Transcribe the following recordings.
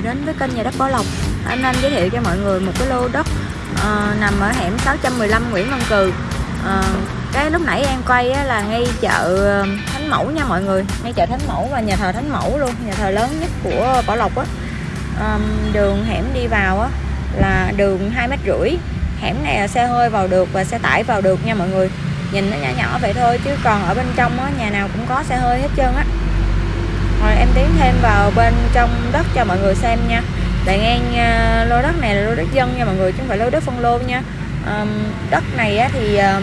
đến với kênh nhà đất Bảo Lộc. Anh Anh giới thiệu cho mọi người một cái lô đất uh, nằm ở hẻm 615 Nguyễn Văn Cừ. Uh, Cái lúc nãy em quay á, là ngay chợ ờ, Thánh Mẫu nha mọi người. Ngay chợ Thánh Mẫu và nhà thờ Thánh Mẫu luôn Nhà thờ lớn nhất của Bảo Lộc á. Um, Đường hẻm đi vào á là đường 2 mét rưỡi. Hẻm này là xe hơi vào được và xe tải vào được nha mọi người. Nhìn nó nhỏ nhỏ vậy thôi chứ còn ở bên trong á, nhà nào cũng có xe hơi hết trơn á rồi em tiến thêm vào bên trong đất cho mọi người xem nha. Đại ngang à, lô đất này là lô đất dân nha mọi người chứ không phải lô đất phân lô nha. Um, Đất này á, thì um,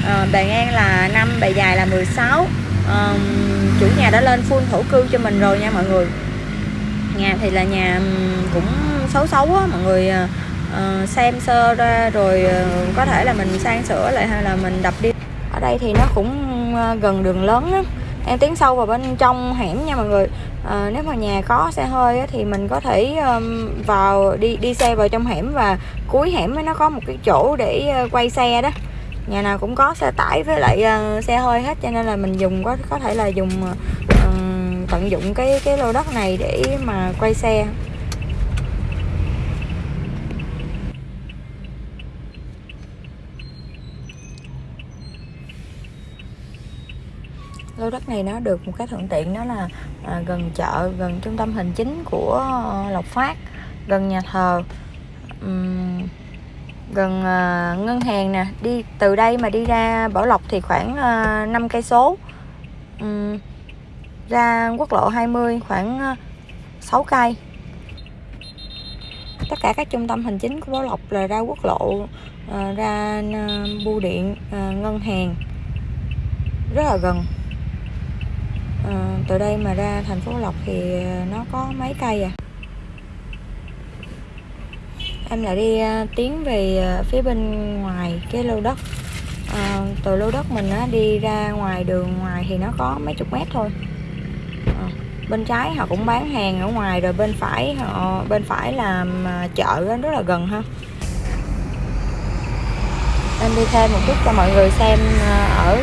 uh, bề ngang là 5, bề dài là 16 um, Chủ nhà đã lên full thổ cư cho mình rồi nha mọi người. Nhà thì là nhà cũng xấu xấu á mọi người uh, xem sơ ra rồi uh, có thể là mình sang sửa lại hay là mình đập đi. Ở đây thì nó cũng gần đường lớn á em tiến sâu vào bên trong hẻm nha mọi người. À, nếu mà nhà có xe hơi á, thì mình có thể um, vào đi đi xe vào trong hẻm và cuối hẻm nó có một cái chỗ để uh, quay xe đó. Nhà nào cũng có xe tải với lại uh, xe hơi hết cho nên là mình dùng có có thể là dùng uh, tận dụng cái cái lô đất này để mà quay xe. Lô đất này nó được một cái thuận tiện đó là à, gần chợ gần trung tâm hành chính của Lộc Phát gần nhà thờ um, gần à, ngân hàng nè. Đi từ đây mà đi ra Bảo Lộc thì khoảng à, 5 cây số. Um, ra quốc lộ 20 khoảng à, 6 cây. Tất cả các trung tâm hành chính của Bảo Lộc là ra quốc lộ à, ra à, bưu điện à, ngân hàng. Rất là gần từ đây mà ra thành phố Lộc thì ờ, nó có mấy cây à? Em lại đi ờ, tiến về ờ, phía bên ngoài cái lô đất. À, từ lô đất mình á, đi ra ngoài đường ngoài thì nó có mấy chục mét thôi. À, bên trái họ cũng bán hàng ở ngoài rồi bên phải họ bên phải là chợ đó, rất là gần ha. Em đi thêm một chút cho mọi người xem ở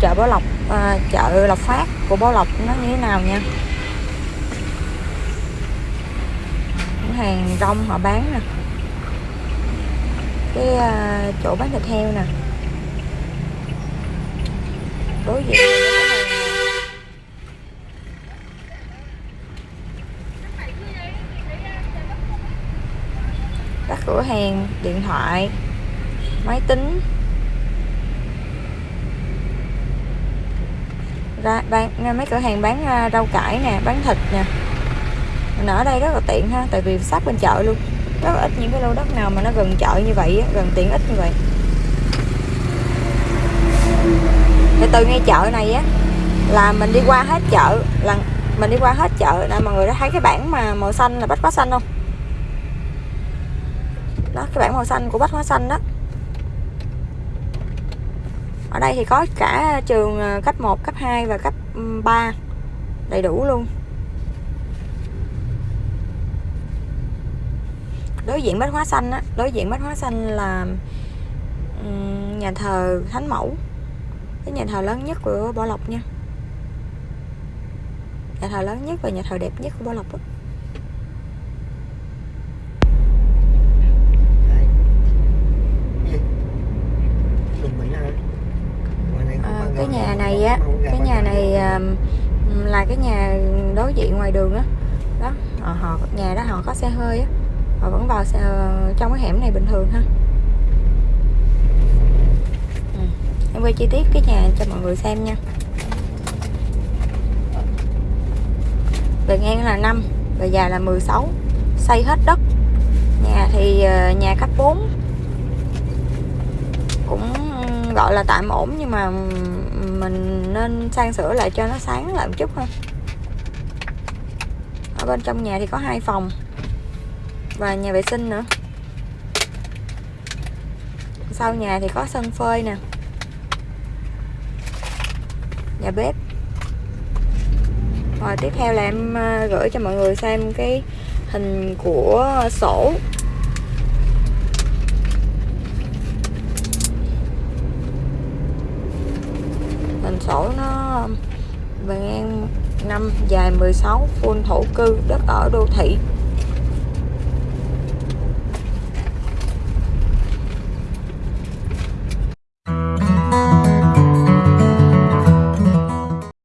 chợ Bảo Lộc à, chợ Lộc Phát của Bảo Lộc nó như thế nào nha? Những hàng rong họ bán nè. Cái à, chỗ bán thịt heo nè. Đối diện các cửa hàng điện thoại máy tính. Ra bán mấy cửa hàng bán à, rau cải nè, bán thịt nè. Mình ở đây rất là tiện ha, tại vì sát bên chợ luôn. Rất là ít những cái lô đất nào mà nó gần chợ như vậy gần tiện ích như vậy. Thì từ ngay chợ này á, là mình đi qua hết chợ, là mình đi qua hết chợ nè mọi người đã thấy cái bảng mà màu xanh là bách hóa xanh không? Đó, cái bảng màu xanh của bách hóa xanh đó ở đây thì có cả trường ờ, cấp 1, cấp 2 và cấp ừ, 3 đầy đủ luôn. Đối diện bách hóa xanh á đối diện bách hóa xanh là ừ, nhà thờ thánh mẫu. Cái nhà thờ lớn nhất của bảo lộc nha. Nhà thờ lớn nhất và nhà thờ đẹp nhất của bảo lộc á cái nhà này á cái nhà này là cái nhà đối diện ngoài đường á đó. đó họ nhà đó họ có xe hơi á họ vẫn vào xe, trong cái hẻm này bình thường ha ừ. em quay chi tiết cái nhà cho mọi người xem nha bề ngang là 5 bề dài là 16 xây hết đất nhà thì ờ, nhà cấp 4 cũng ừ, gọi là tạm ổn nhưng mà ừ, mình nên sang sửa lại cho nó sáng lại một chút thôi. ở bên trong nhà thì có hai phòng và nhà vệ sinh nữa. Sau nhà thì có sân phơi nè. Nhà bếp. Rồi tiếp theo là em à, gửi cho mọi người xem cái hình của sổ. Sổ nó bề ngang năm dài 16 full thổ cư đất ở đô thị.